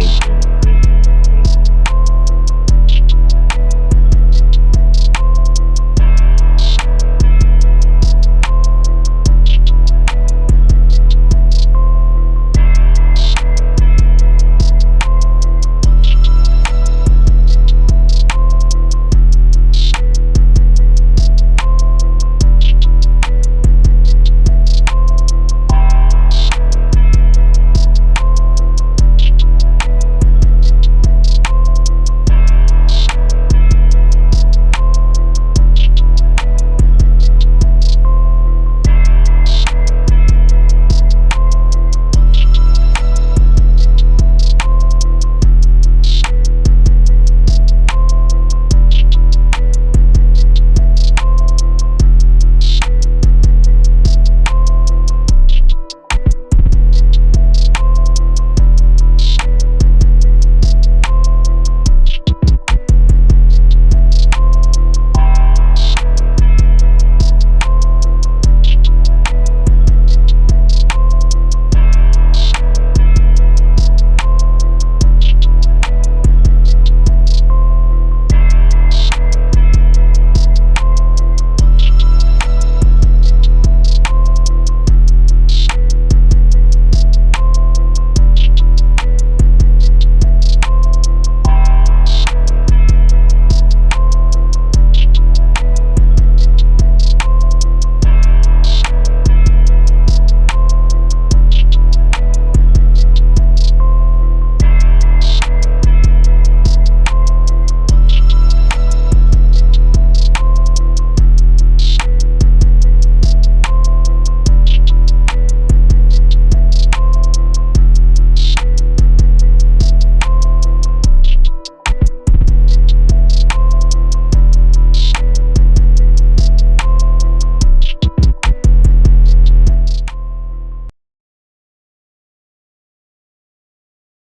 creep.